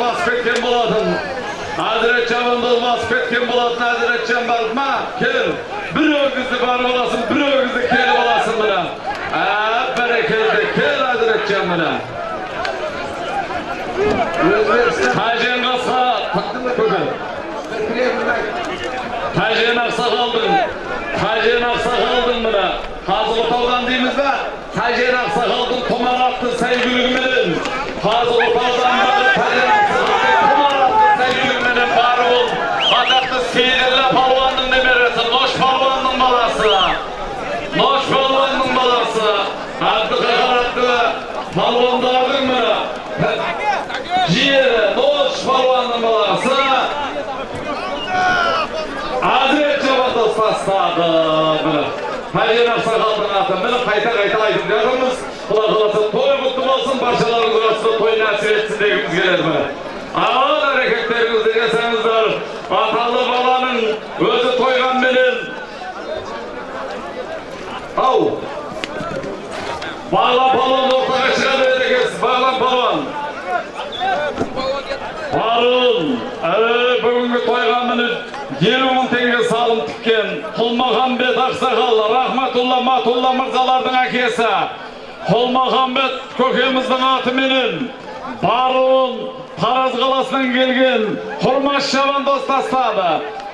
басып кеткен болатын әзірет жамандозды басып кеткен болатын әзірет жамбал ма кел бір өгізді барып аласың бір өгізді келіп аласың мына ә бәрекелді кел әзірет жан мына тәжен қасқа көкем тәжен ақсақалдың тәжен ақсақалдың мына қазығұртаудан дейміз ба тәжен ақсақалдың тұмар атты сәйгүлігіменен қазығұртаудан бары тәжен ақсақалдың тұмар атты сәйгүлігіменен бары ол атақты сейділі палуанның немересі нош палуанның баласы нош палуанның баласы әбдіқахар атты палуандардың мына жиені нош палуанның баласы. Cevat Ustastады міне Тәжен ақсақалдың аты міне қайта қайта айтып жатырмыз құдай қаласа той құтты болсын. Баршаларыңыз арасында той нәсіп етсін дегіміз келеді міне. Аман әрекеттеріңізді жасаңыздар аталы баланың өзі тойғанменен. Ау. Бала шыға бағлан балуан Барын, әрі бүгінгі тойға міне елу мың теңге салым тіккен құлмағамбет ақсақал рахматулла матулла мырзалардың әкесі. Құлмағамбет көкеміздің атыменен баруын тараз қаласынан келген құрмаш шабандоз тастады.